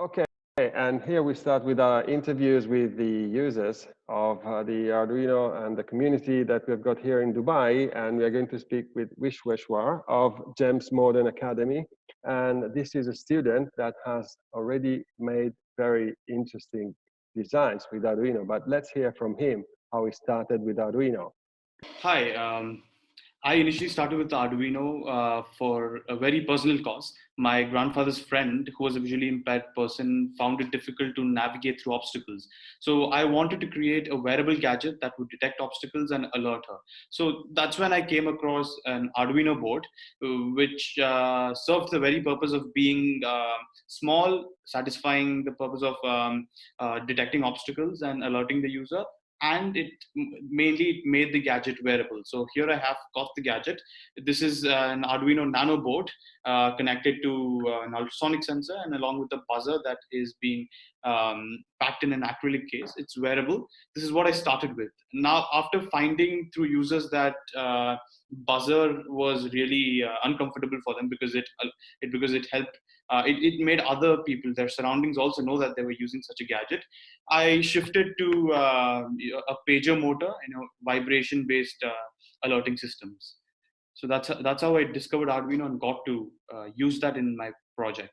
Okay, and here we start with our interviews with the users of uh, the Arduino and the community that we've got here in Dubai. And we are going to speak with Vishweshwar of GEMS Modern Academy. And this is a student that has already made very interesting designs with Arduino. But let's hear from him how he started with Arduino. Hi, um, I initially started with Arduino uh, for a very personal cause. My grandfather's friend, who was a visually impaired person, found it difficult to navigate through obstacles. So I wanted to create a wearable gadget that would detect obstacles and alert her. So that's when I came across an Arduino board, uh, which uh, served the very purpose of being uh, small, satisfying the purpose of um, uh, detecting obstacles and alerting the user and it mainly made the gadget wearable. So here I have got the gadget. This is an Arduino Nano board uh, connected to uh, an ultrasonic sensor and along with the buzzer that is being um, packed in an acrylic case. It's wearable. This is what I started with. Now, after finding through users that uh, buzzer was really uh, uncomfortable for them because it, uh, it because it helped uh, it, it made other people, their surroundings also know that they were using such a gadget. I shifted to uh, a pager motor, you know, vibration based uh, alerting systems. So that's, that's how I discovered Arduino and got to use that in my project.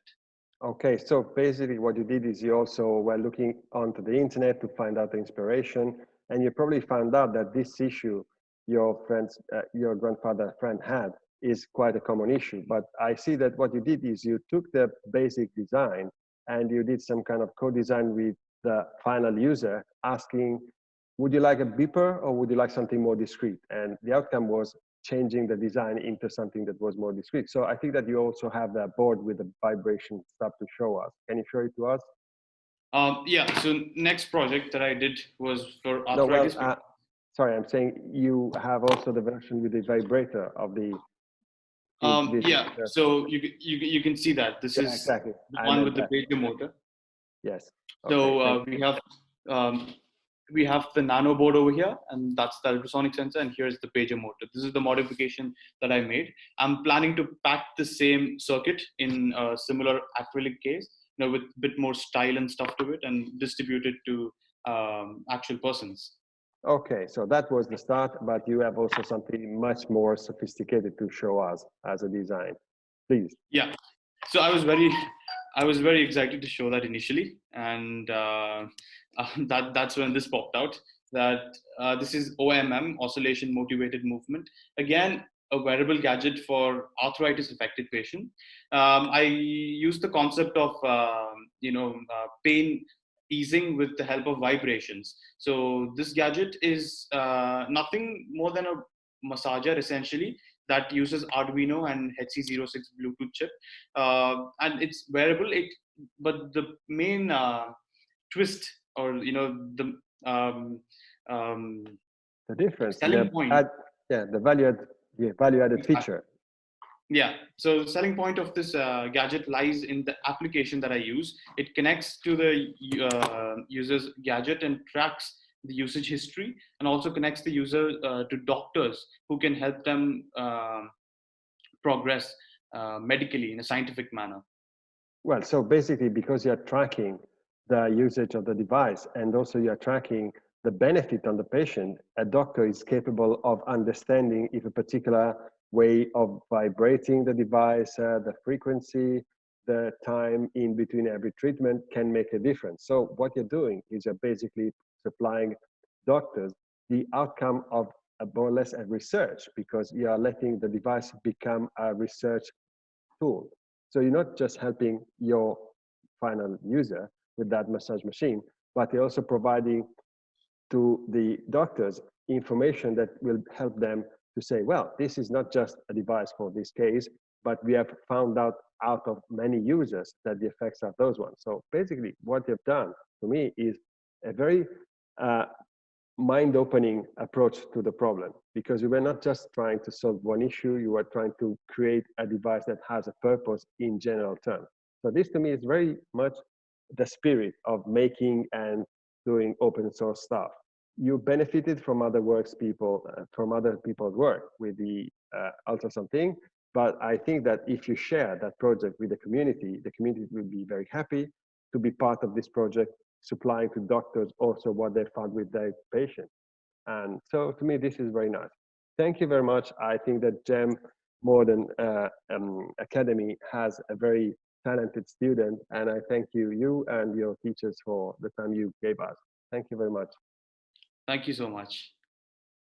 Okay, so basically what you did is you also were looking onto the internet to find out the inspiration, and you probably found out that this issue your friends, uh, your grandfather friend had is quite a common issue. But I see that what you did is you took the basic design and you did some kind of co-design with the final user asking, would you like a beeper or would you like something more discreet? And the outcome was changing the design into something that was more discreet. So I think that you also have that board with the vibration stuff to show us. Can you show it to us? Um, yeah, so next project that I did was for arthritis. No, well, uh, sorry, I'm saying you have also the version with the vibrator of the um, yeah, so you, you, you can see that this yeah, is exactly. the one with the pager motor. Yes. Okay, so uh, we have um, we have the nano board over here and that's the ultrasonic sensor and here's the pager motor. This is the modification that I made. I'm planning to pack the same circuit in a similar acrylic case, you know, with a bit more style and stuff to it and distribute it to um, actual persons. Okay, so that was the start, but you have also something much more sophisticated to show us as a design. Please. Yeah. So I was very, I was very excited to show that initially, and uh, that that's when this popped out. That uh, this is OMM, oscillation motivated movement. Again, a wearable gadget for arthritis affected patient. Um, I use the concept of uh, you know uh, pain easing with the help of vibrations. So this gadget is uh, nothing more than a massager essentially that uses Arduino and HC06 Bluetooth chip, uh, and it's wearable. It but the main uh, twist or you know the um, um, the difference selling the point. Add, yeah, the value add, yeah, value added feature yeah, so the selling point of this uh, gadget lies in the application that I use. It connects to the uh, user's gadget and tracks the usage history and also connects the user uh, to doctors who can help them um, progress uh, medically in a scientific manner. Well, so basically because you're tracking the usage of the device and also you're tracking the benefit on the patient, a doctor is capable of understanding if a particular way of vibrating the device, uh, the frequency, the time in between every treatment can make a difference. So what you're doing is you're basically supplying doctors the outcome of a more or less a research because you are letting the device become a research tool. So you're not just helping your final user with that massage machine, but you're also providing to the doctors information that will help them to say, well, this is not just a device for this case, but we have found out out of many users that the effects are those ones. So basically what you've done to me is a very uh, mind-opening approach to the problem because you were not just trying to solve one issue, you were trying to create a device that has a purpose in general terms. So this to me is very much the spirit of making and doing open source stuff you benefited from other works people uh, from other people's work with the uh, ultrasound thing but i think that if you share that project with the community the community will be very happy to be part of this project, supplying to doctors also what they found with their patients. And so to me, this is very nice. Thank you very much. I think that GEM Modern uh, um, Academy has a very talented student, and I thank you, you and your teachers for the time you gave us. Thank you very much. Thank you so much.